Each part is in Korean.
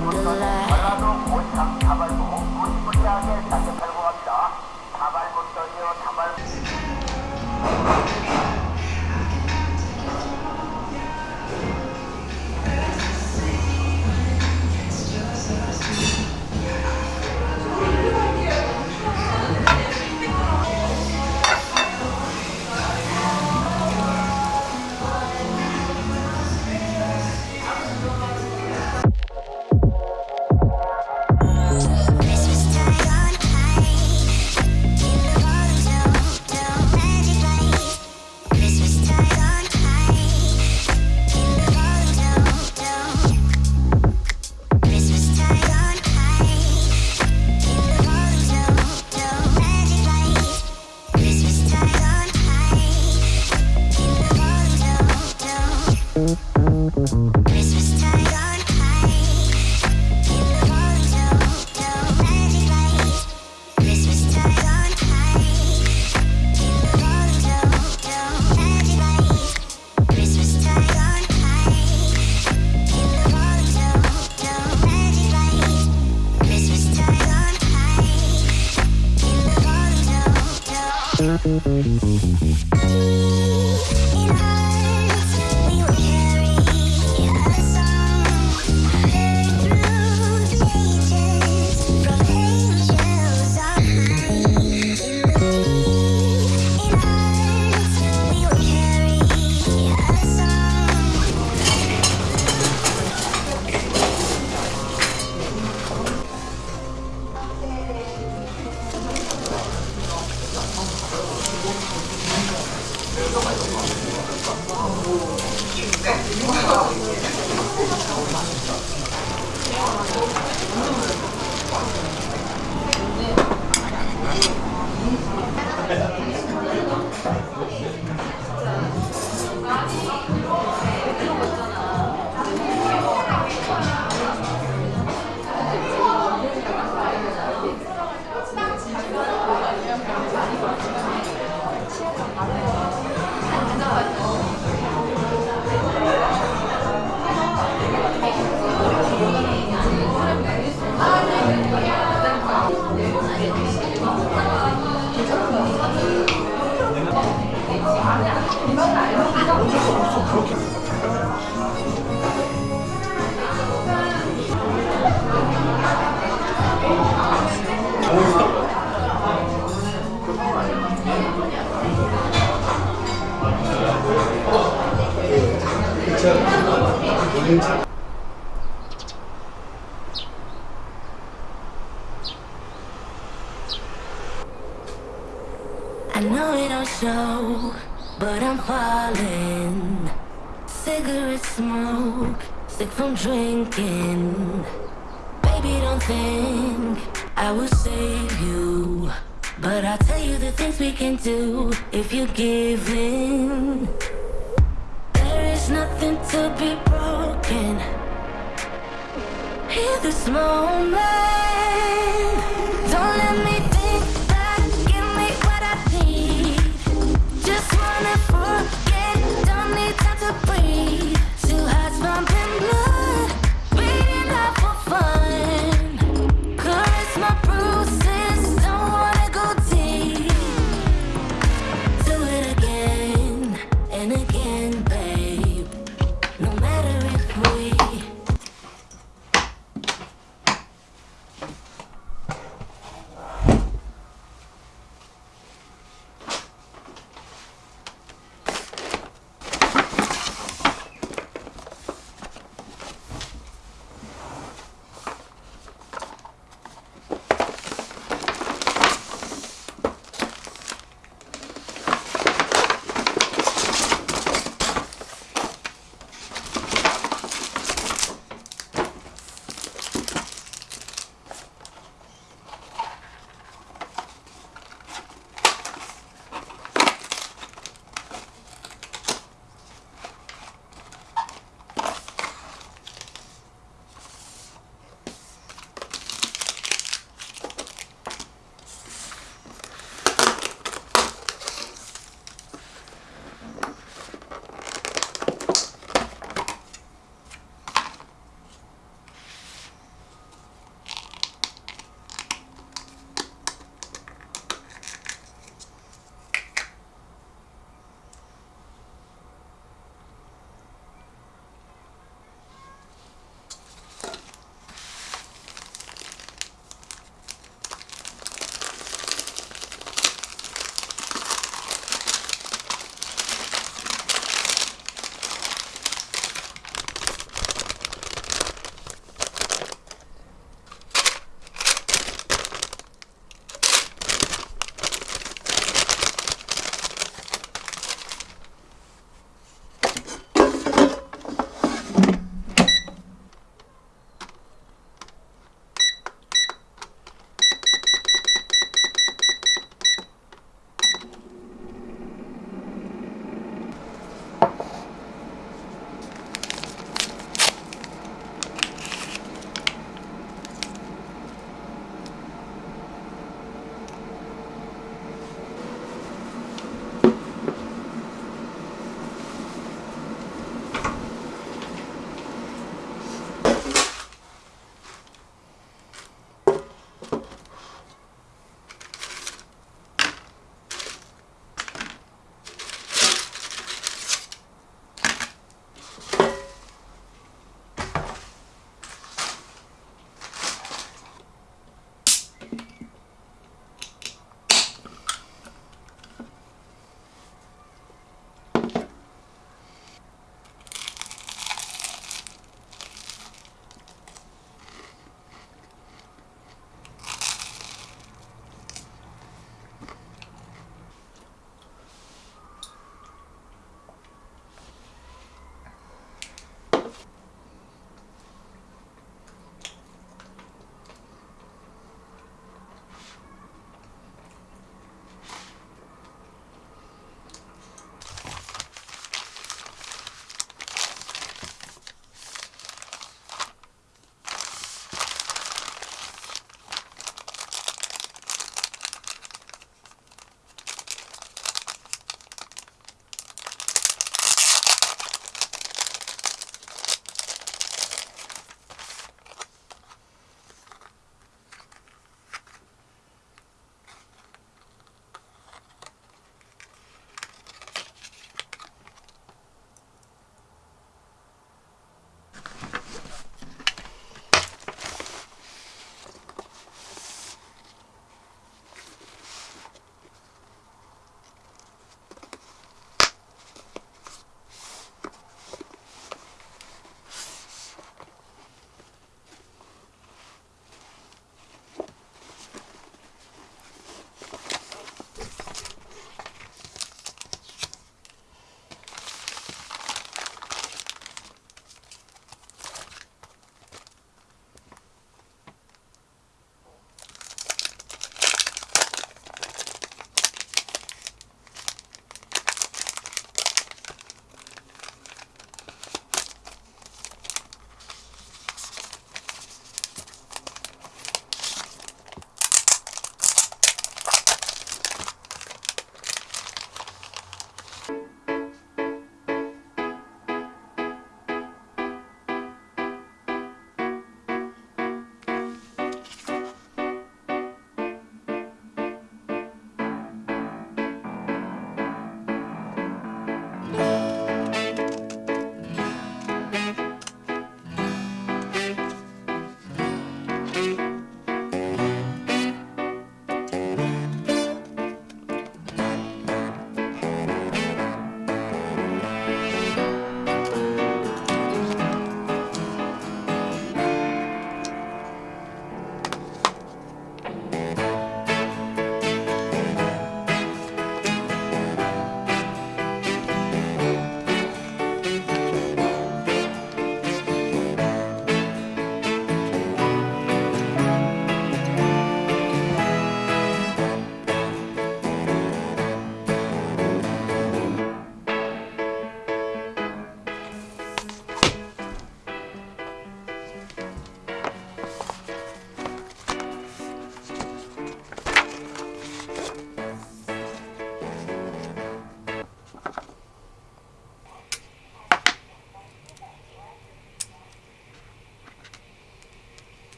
light. I but I'm falling. Cigarette smoke, sick from drinking. Baby, don't think I will save you. But I'll tell you the things we can do if you give in. There is nothing to be broken. Hear this moment. and blame.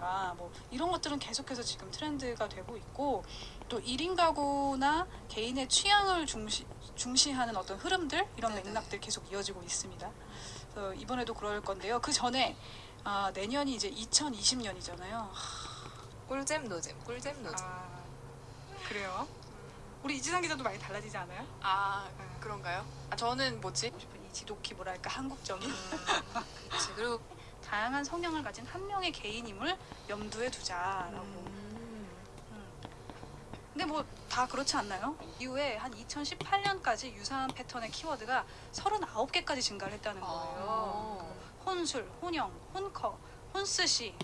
한다던가 뭐 이런 것들은 계속해서 지금 트렌드가 되고 있고 또 1인 가구나 개인의 취향을 중시, 중시하는 어떤 흐름들 이런 네네. 맥락들 계속 이어지고 있습니다. 그래서 이번에도 그럴 건데요. 그 전에 아, 내년이 이제 2020년이잖아요. 꿀잼 노잼 꿀잼 노잼 아, 그래요? 우리 이지상 기자도 많이 달라지지 않아요? 아 그런가요? 아 저는 뭐지? 싶은 이 지독히 뭐랄까 한국적인 그치, 그리고 다양한 성향을 가진 한 명의 개인임을 염두에 두자라고. 음. 음. 근데 뭐 다 그렇지 않나요? 이후에 한 2018년까지 유사한 패턴의 키워드가 39개까지 증가를 했다는 거예요. 혼술, 혼영, 혼커, 혼스시,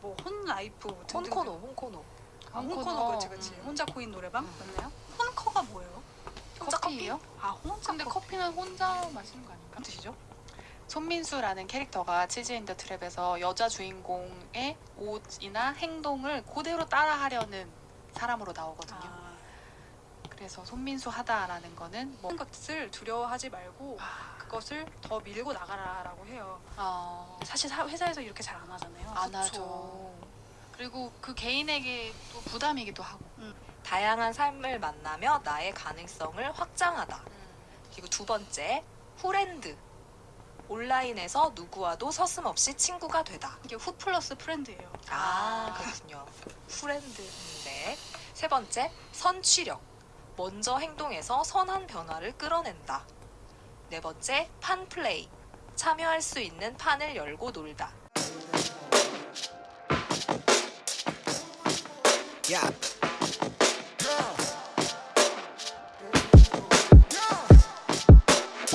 뭐 혼라이프 등등. 혼코노 혼코노 아, 혼코노 혼코노. 그렇지 그렇지. 음. 혼자 코인 노래방 맞나요? 혼커가 뭐예요? 혼자 커피예요? 아 혼자 근데 커피. 커피 는 혼자 마시는 거 아닌가? 뜻이죠? 손민수라는 캐릭터가 치즈 인더 트랩에서 여자 주인공의 옷이나 행동을 그대로 따라하려는 사람으로 나오거든요. 아, 그래서 손민수 하다라는 거는 뭐 것을 두려워하지 말고 아, 그것을 더 밀고 나가라라고 해요. 어, 사실 사- 회사에서 이렇게 잘 안 하잖아요. 안 그쵸. 하죠. 그리고 그 개인에게 또 부담이기도 하고. 다양한 삶을 만나며 나의 가능성을 확장하다 그리고 두 번째 후렌드 온라인에서 누구와도 서슴없이 친구가 되다. 이게 who 플러스 friend예요. 아 그렇군요. 후렌드인데. 세 번째 선취력. 먼저 행동해서 선한 변화를 끌어낸다. 네 번째 판플레이. 참여할 수 있는 판을 열고 놀다. Yeah.